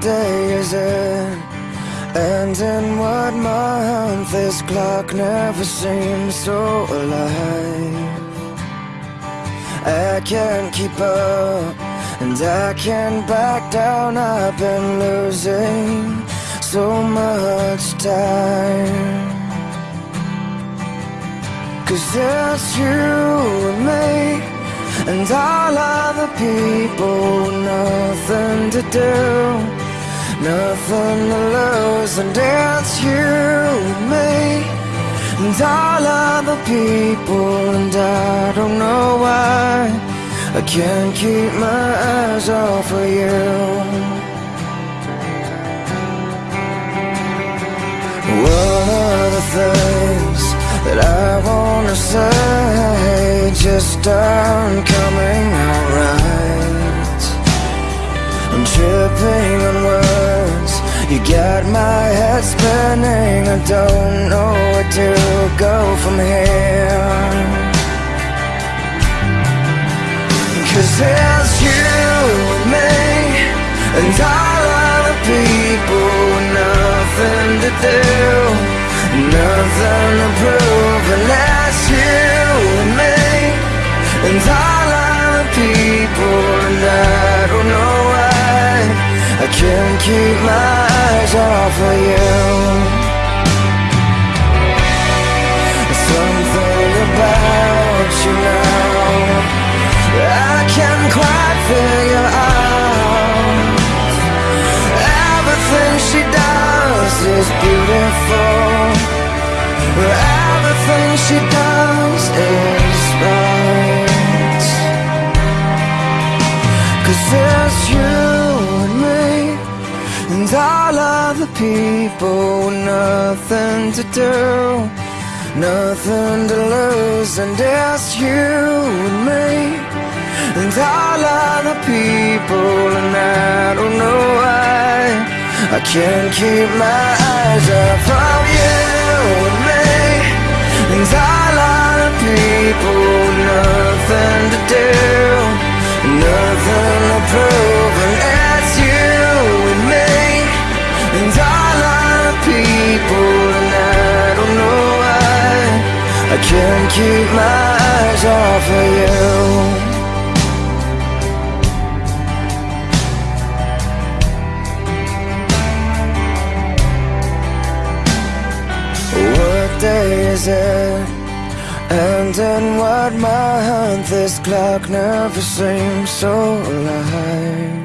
day is it? And in what month? This clock never seems so alive. I can't keep up, and I can't back down. I've been losing so much time. Cause it's you and me And all other people Nothing to do Nothing to lose And it's you and me. And all other people And I don't know why. I can't keep my eyes off of you. One of the things that I wanna say just aren't coming out right. I'm tripping on words. You got my head spinning. I don't know where to go from here. Cause it's you and me And all other people Nothing to do Nothing to prove that's you and me And all other people And I don't know I can't keep my eyes off of you. Something about you now. I can't quite figure out. Everything she does is beautiful. Everything she does is right. Cause it's you And all other people with nothing to do Nothing to lose And it's you and me and all other people, and I don't know why I can't keep my eyes off of you and me. And all other keep my eyes off of you What day is it? And in what month this clock never seems so alive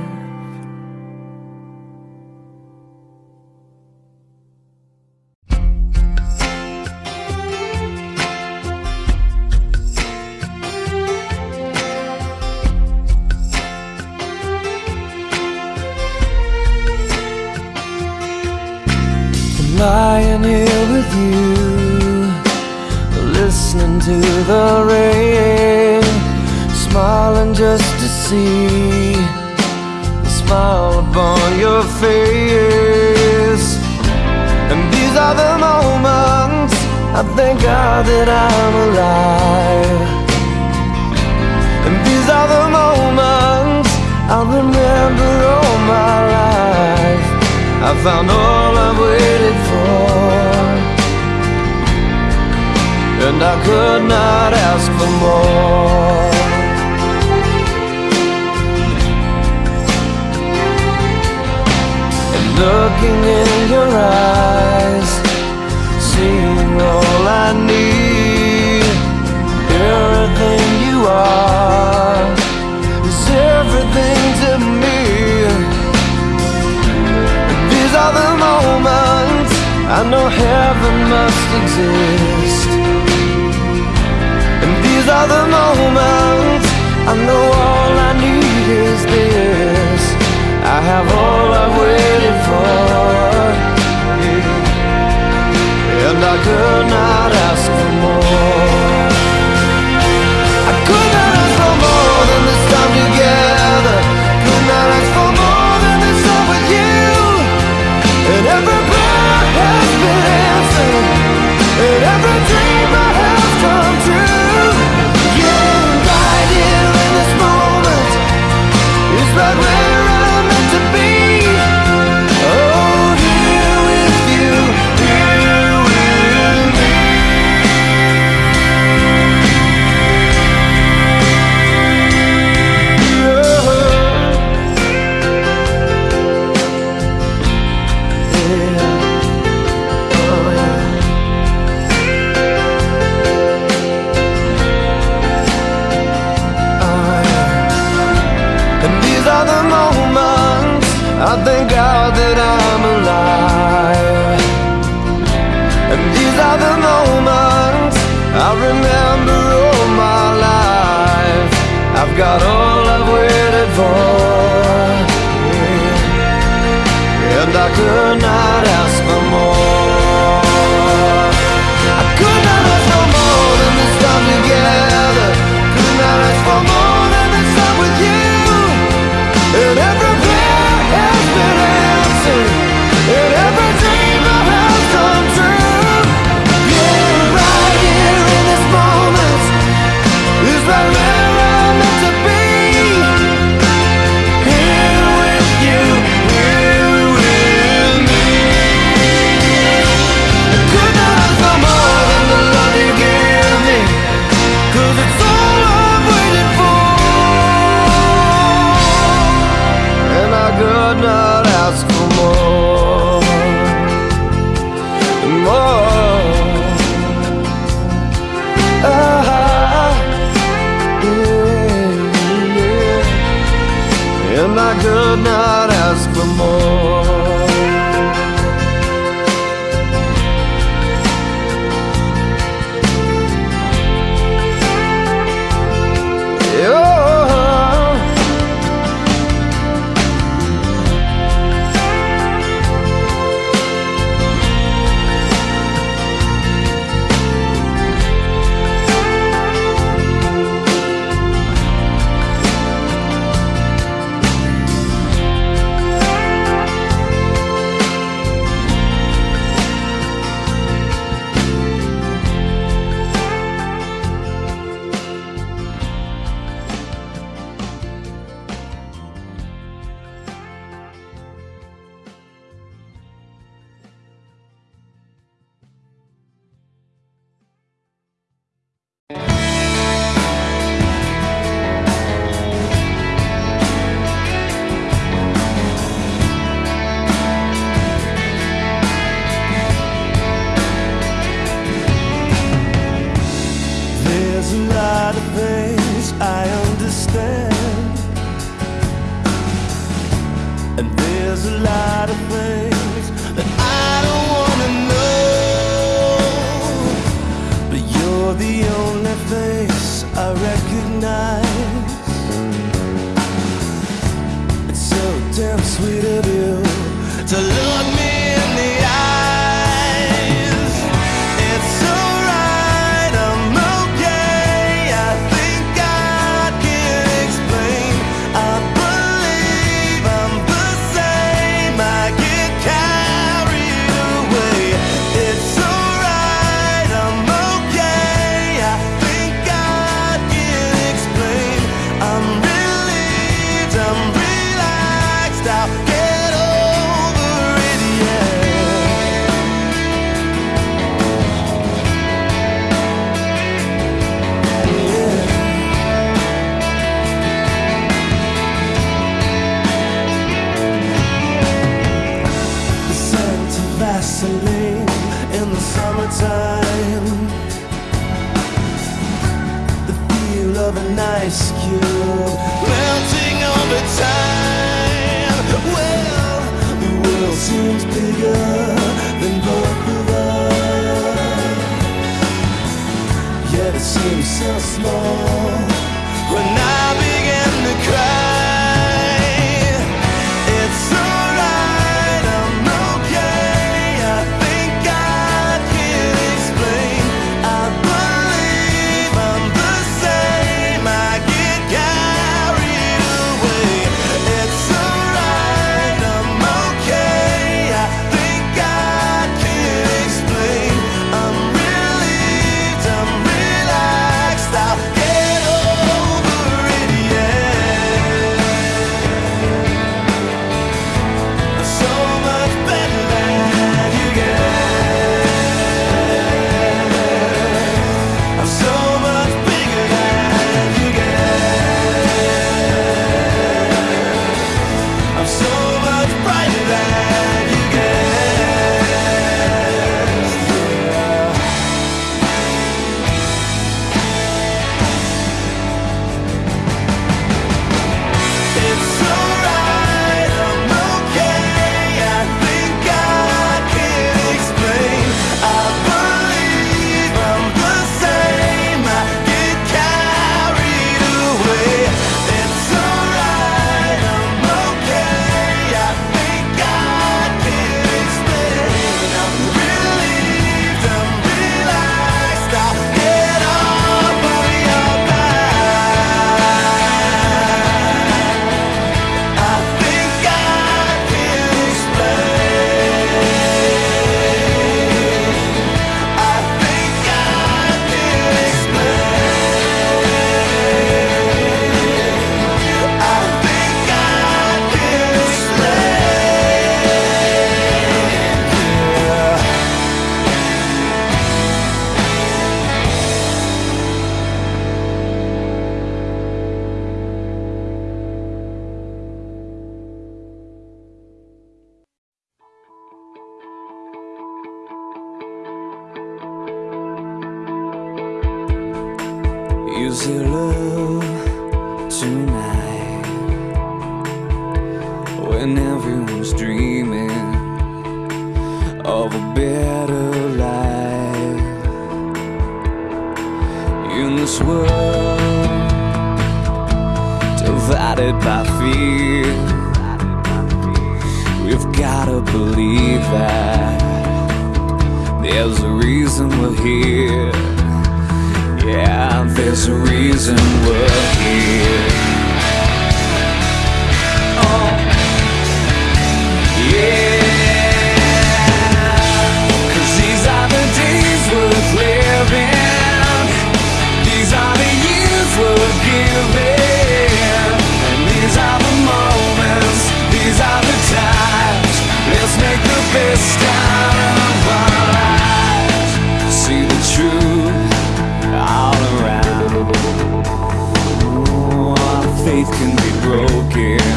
faith can be broken.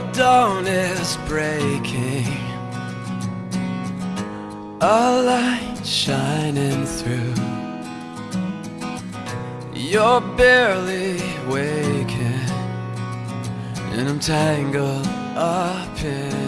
The dawn is breaking, a light shining through. You're barely waking, and I'm tangled up in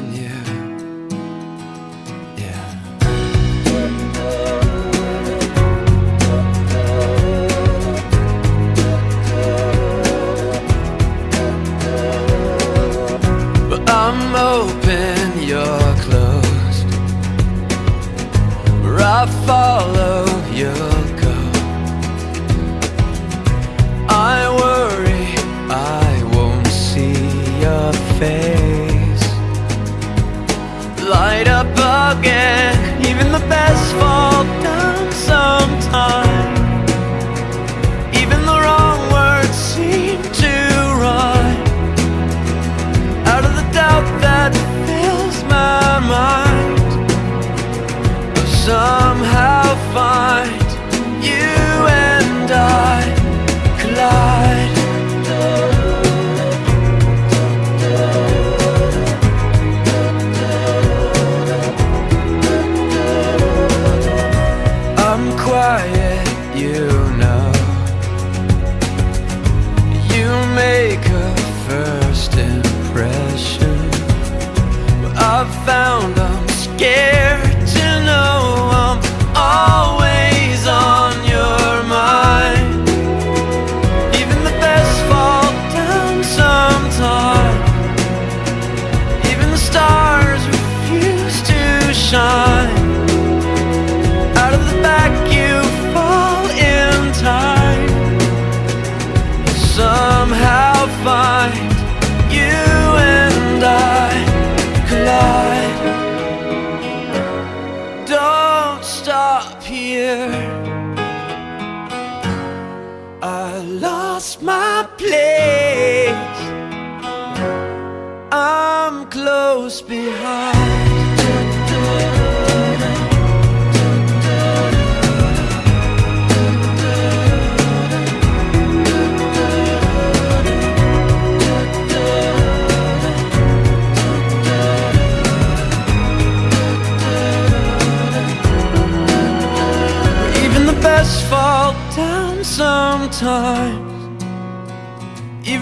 I'm open, you're closed. Where I follow, you'll go. I worry I won't see your face. Light up again, even the best fall down sometime. Somehow find lost my place. I'm close behind. Even the best fall down sometimes.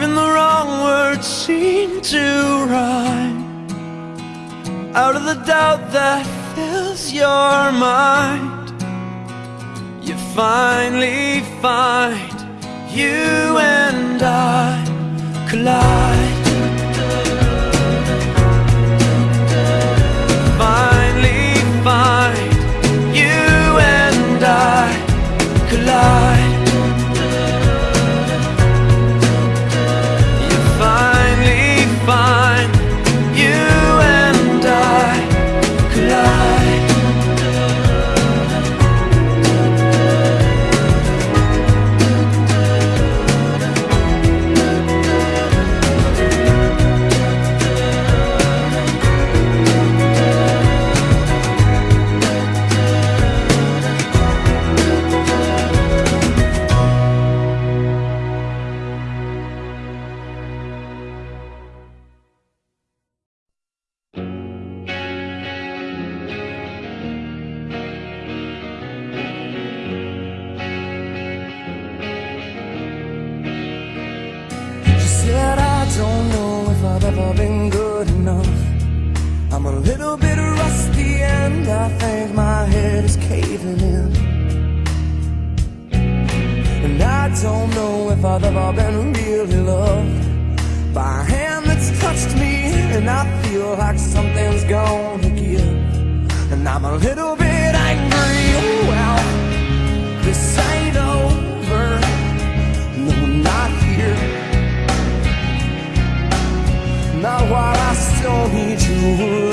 Even the wrong words seem to rhyme. Out of the doubt that fills your mind, you finally find you and I collide. I'm a little bit angry. Oh, well, this ain't over. No, not here. Not while I still need you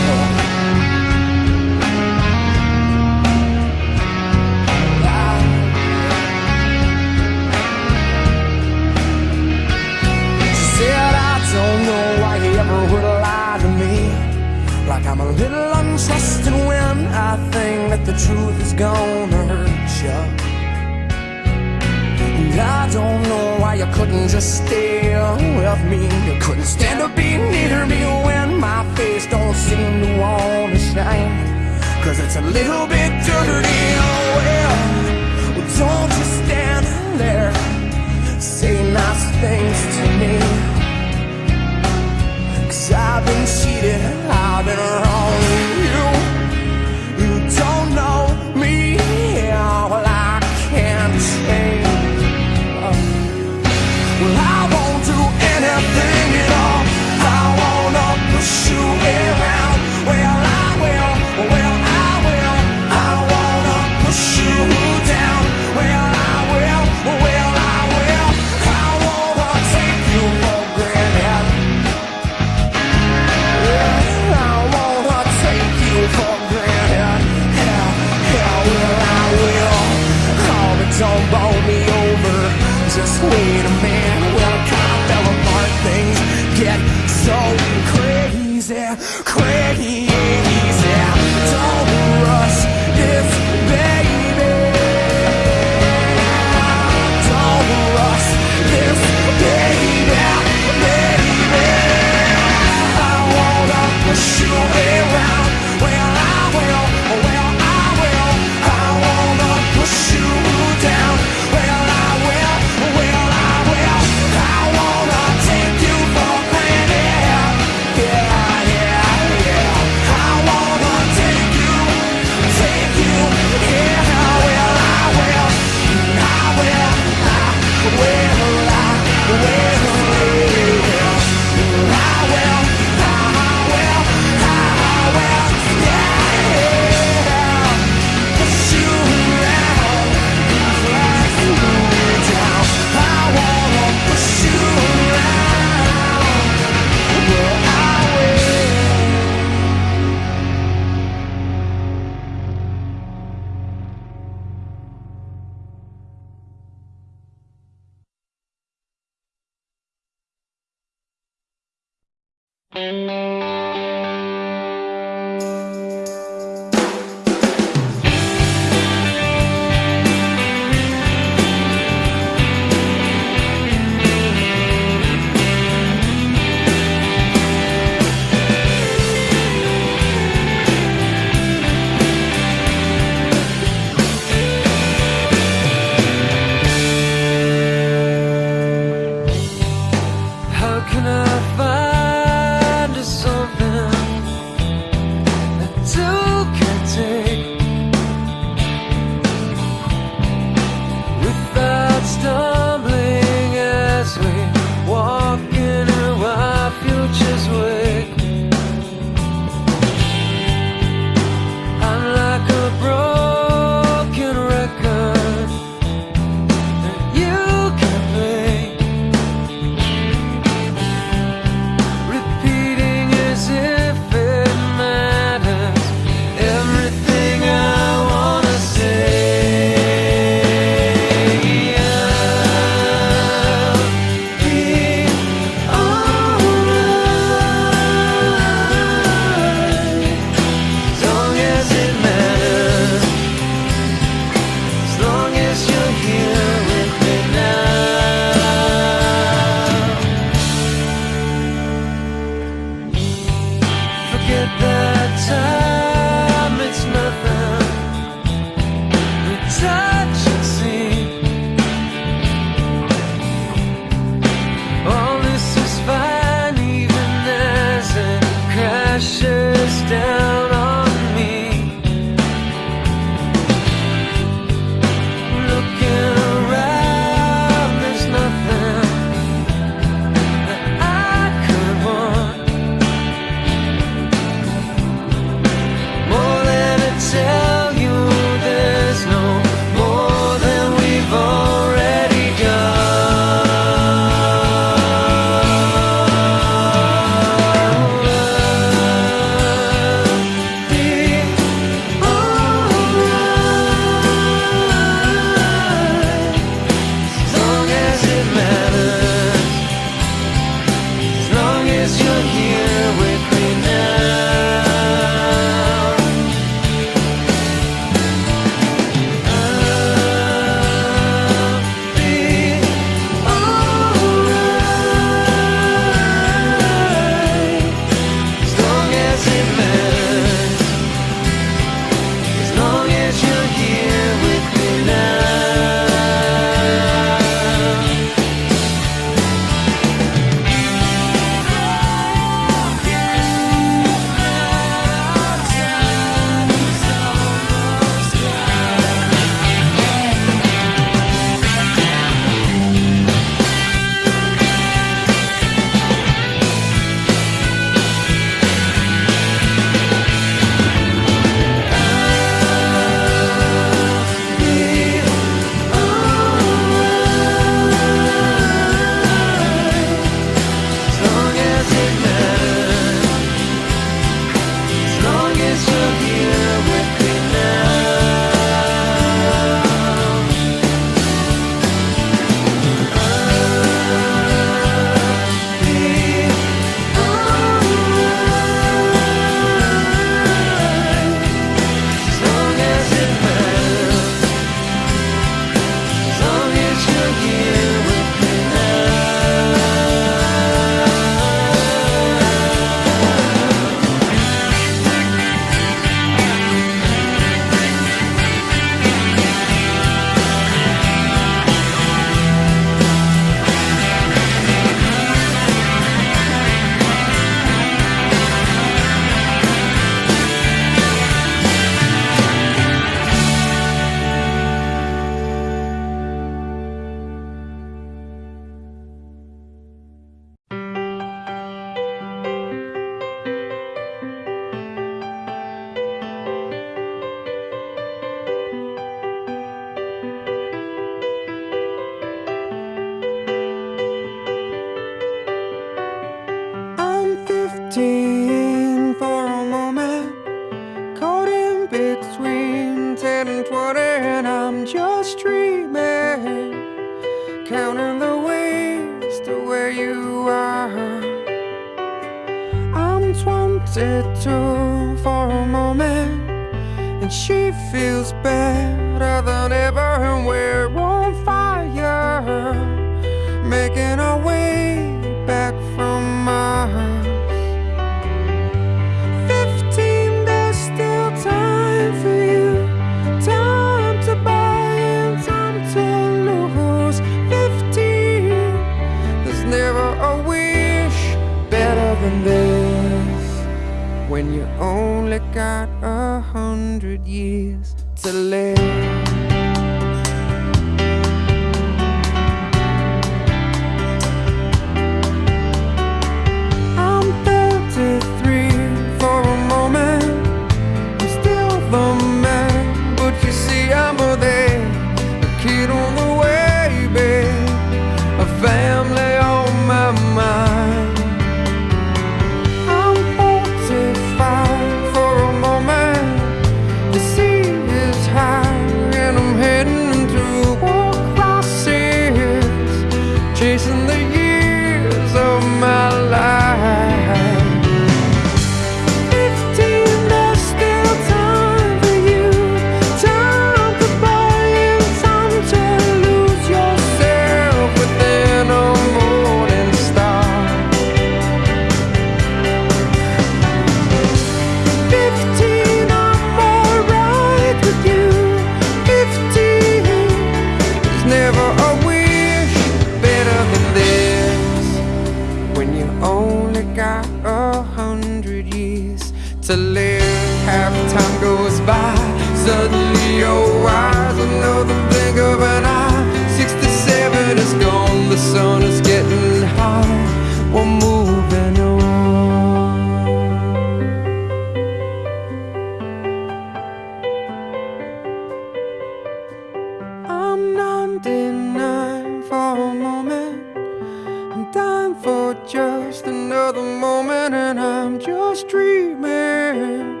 time for just another moment And I'm just dreaming.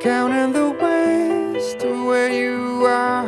Counting the ways to where you are.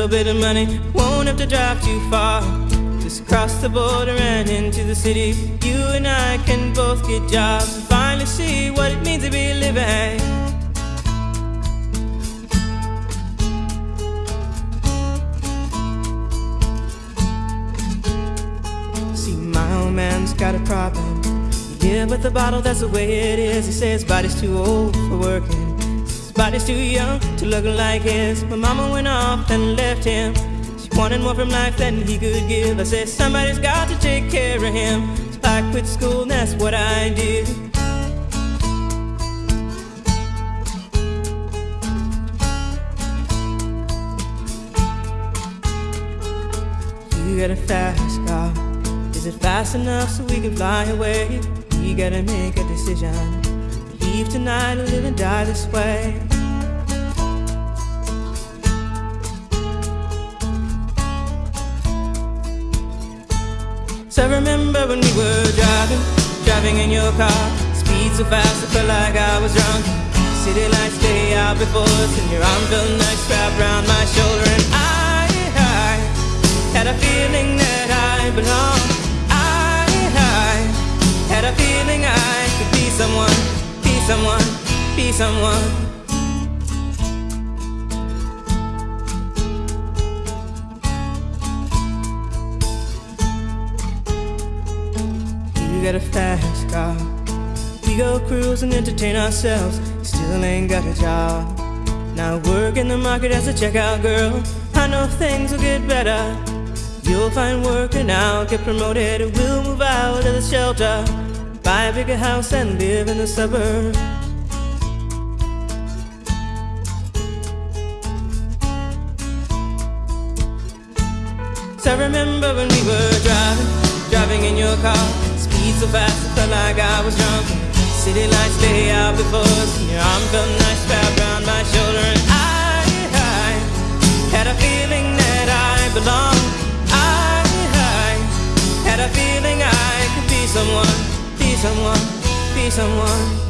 little bit of money won't have to drive too far. Just cross the border and into the city. You and I can both get jobs and finally see what it means to be living. See, my old man's got a problem. Yeah, but the bottle, that's the way it is. He says body's too old for working. Body's too young to look like his. My mama went off and left him. She wanted more from life than he could give. I said somebody's got to take care of him. So I quit school, and that's what I did. You got a fast car. Is it fast enough so we can fly away? We gotta make a decision. Leave tonight or live and die this way. Driving in your car. Speed so fast, I felt like I was drunk. City lights stay out before us, and your arm felt nice wrapped around my shoulder, and I, I had a feeling that I belonged. I, I had a feeling I could be someone, be someone, be someone. You got a fast car. We go cruise and entertain ourselves. Still ain't got a job. Now work in the market as a checkout girl. I know things will get better. You'll find work and I'll get promoted. We'll move out of the shelter. Buy a bigger house and live in the suburbs. So I remember when we were driving, driving in your car. So fast, it felt like I was drunk. City lights lay out before us, and your arm felt nice wrapped around my shoulder. And I, I had a feeling that I belonged. I, I had a feeling I could be someone, be someone, be someone.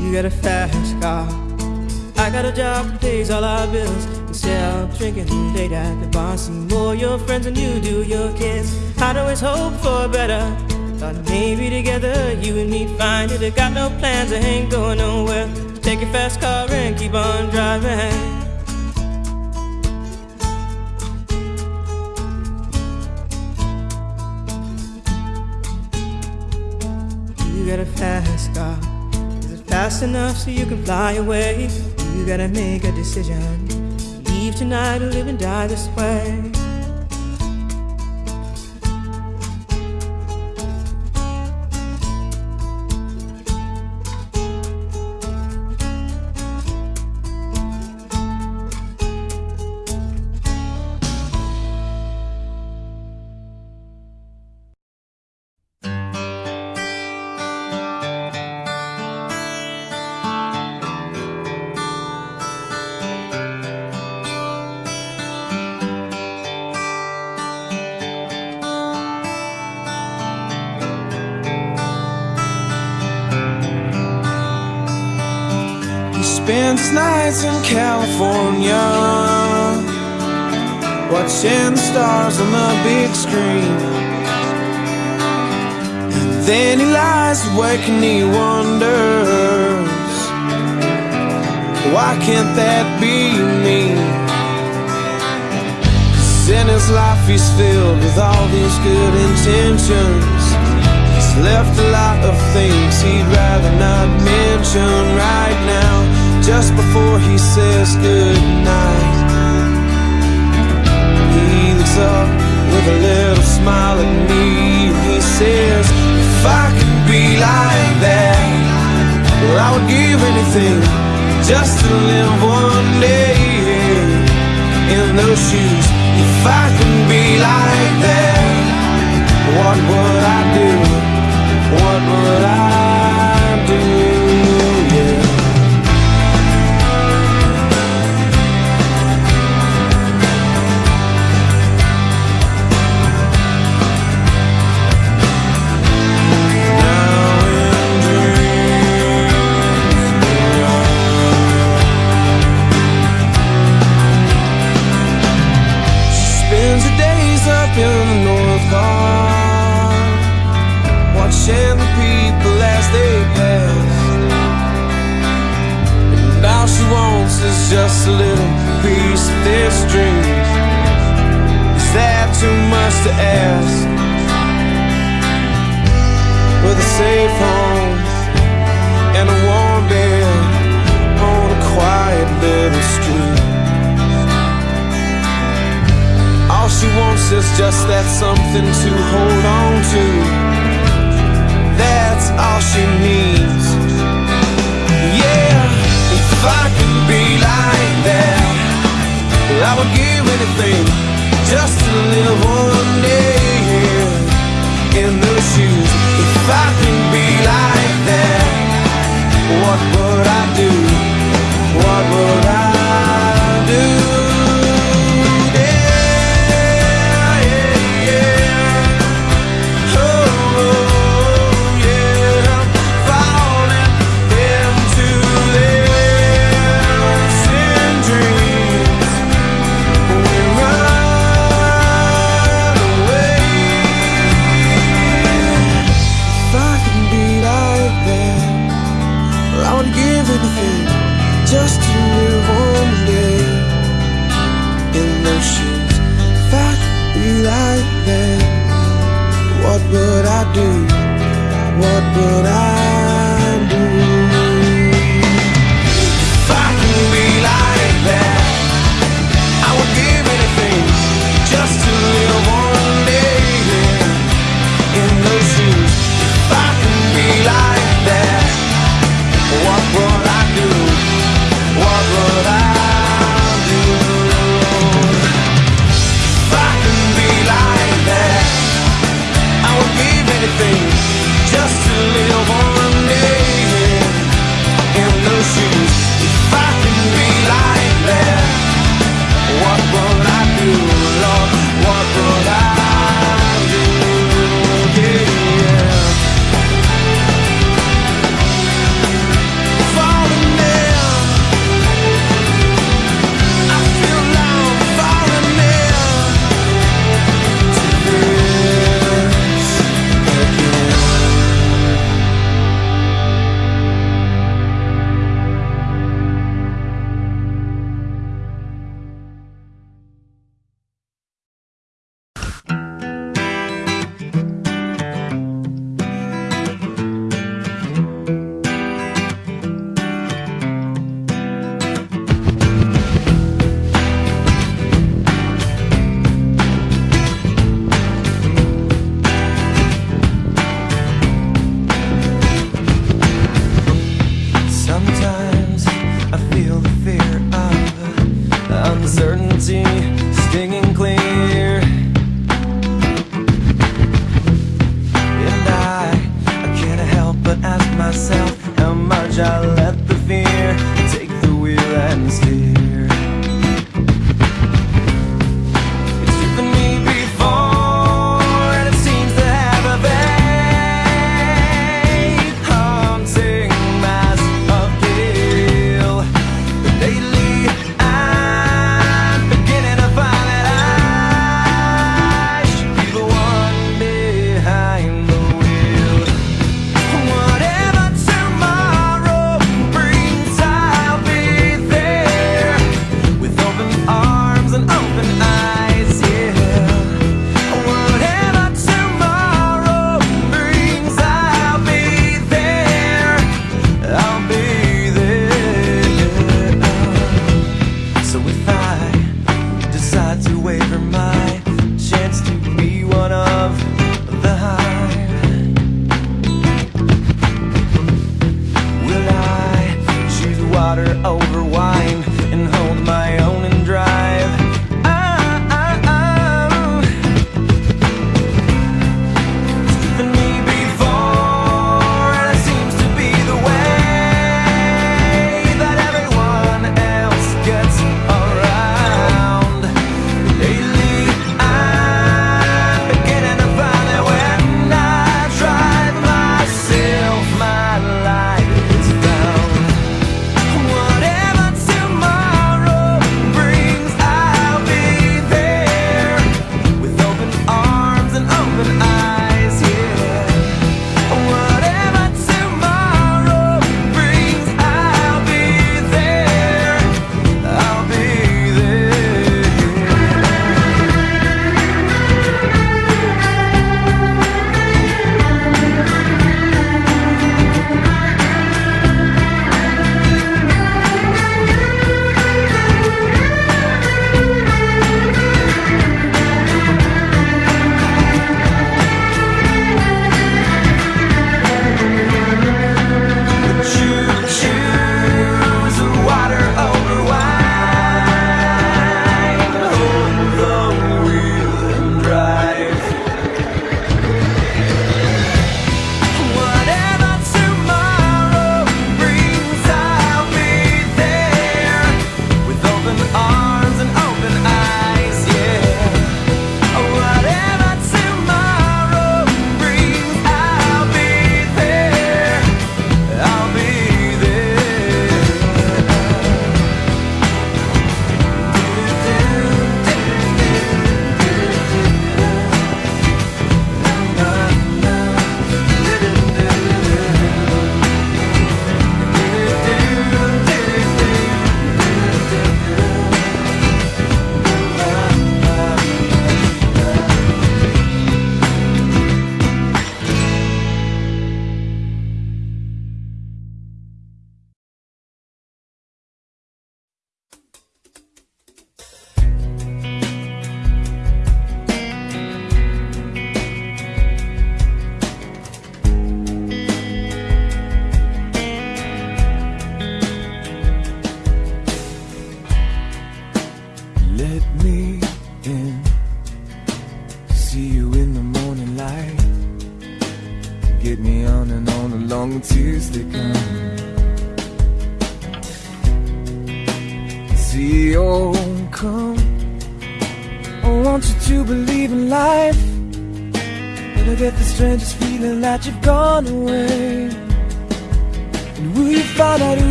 You got a fast car. Got a job that pays all our bills. Instead of drinking late at the bar, see more your friends than you do your kids. I'd always hope for better. Thought maybe together you and me find it. I got no plans, I ain't going nowhere. Take your fast car and keep on driving. You got a fast car. Is it fast enough so you can fly away? You gotta make a decision. Leave tonight or live and die this way. In California. Watching the stars on the big screen. And then he lies awake and he wonders Why can't that be me? 'Cause in his life he's filled with all these good intentions. He's left a lot of things he'd rather not mention right now Just before he says goodnight. He looks up with a little smile at me. And he says, if I could be like that Well, I would give anything just to live one day in those shoes. If I could be like that What would I do? What would I she wants is just a little piece of this dream. Is that too much to ask? With a safe home and a warm bed on a quiet little street. All she wants is just that something to hold on to. That's all she needs. I would give anything just to live one day in those shoes. If I could be like that, what would but I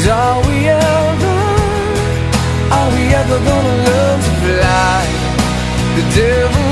And are we ever, are we ever gonna learn to fly? The devil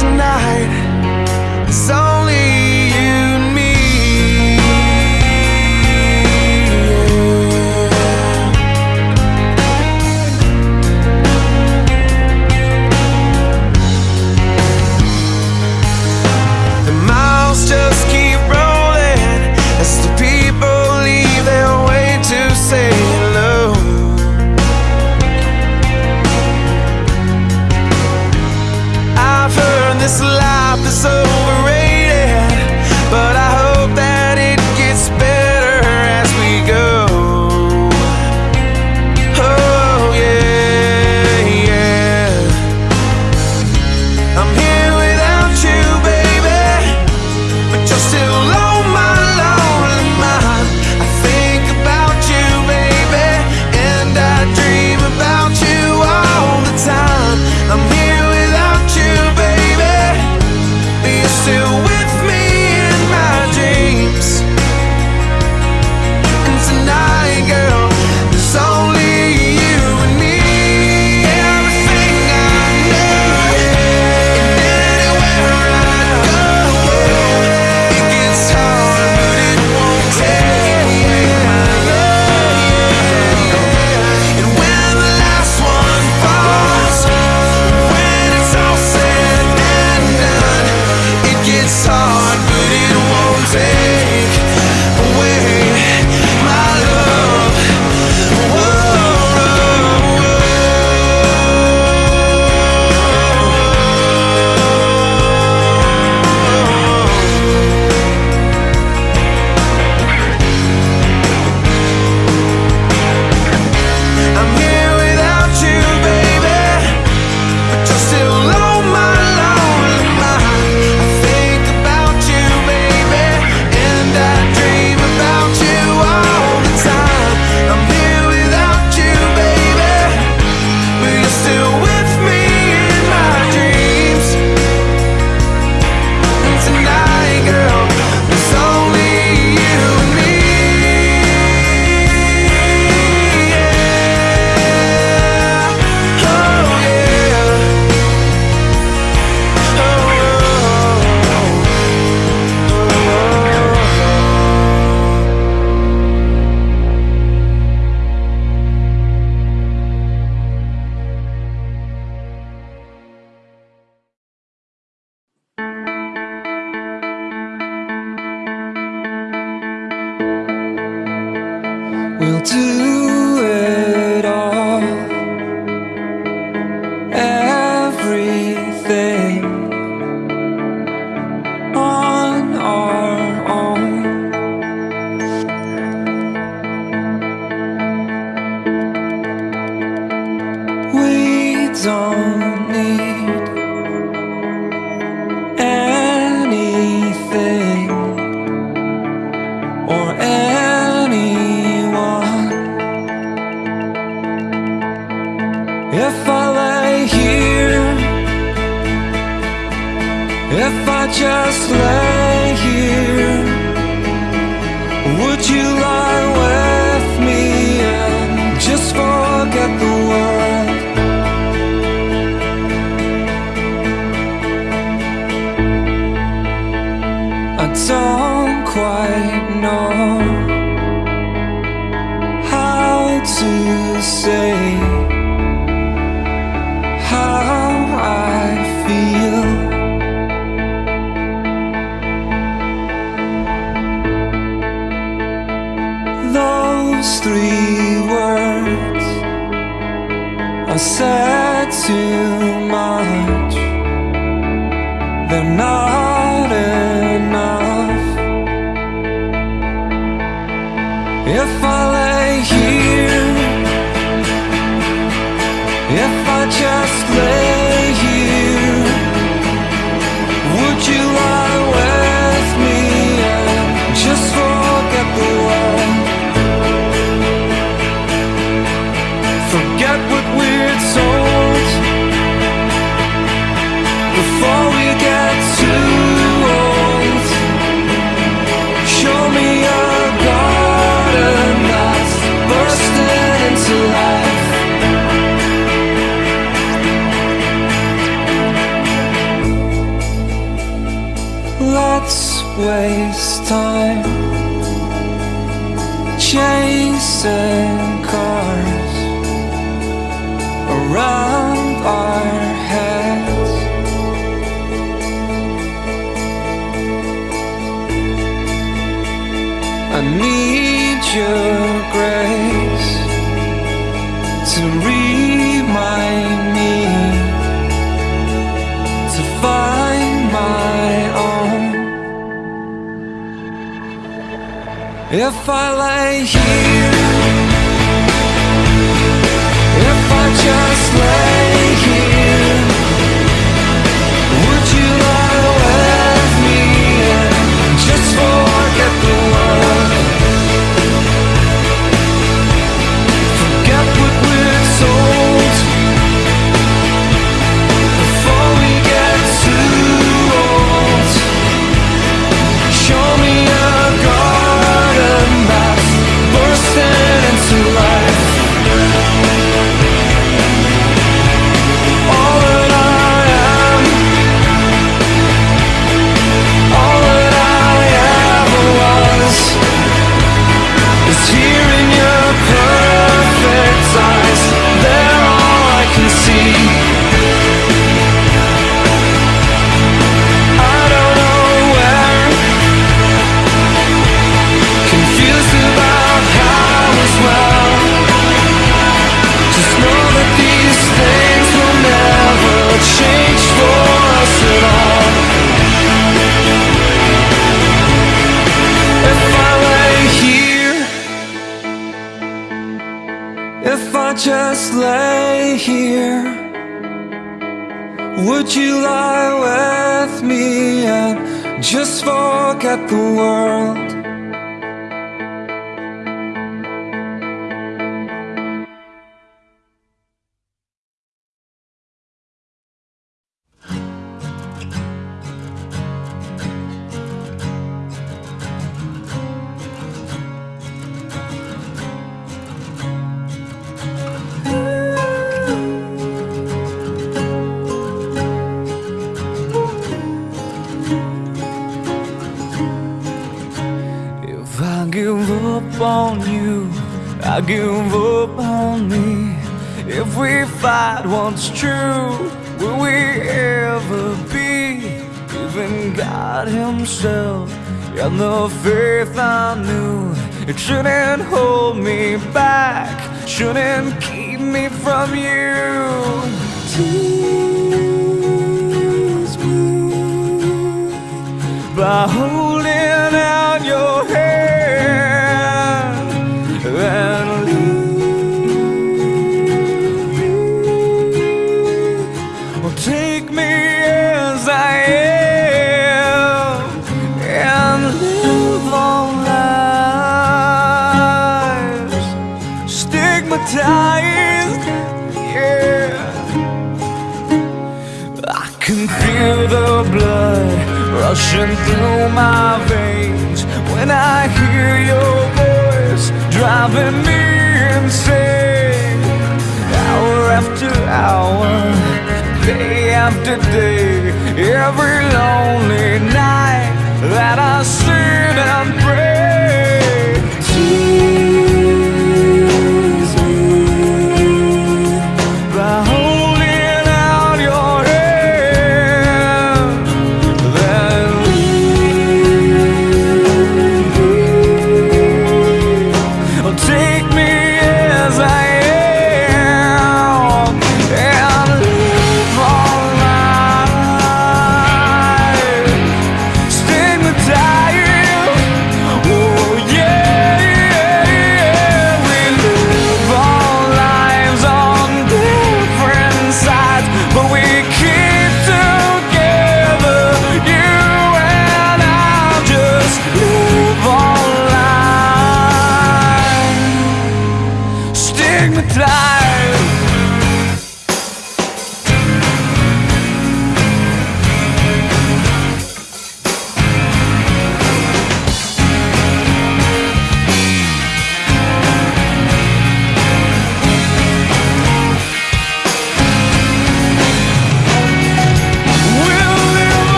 tonight. So If the world? true? Will we ever be? Even God Himself and the faith I knew It shouldn't hold me back Shouldn't keep me from you Tease me By holding out your hand rushing through my veins when I hear your voice driving me insane. Hour after hour, day after day, every lonely night that I sit and pray.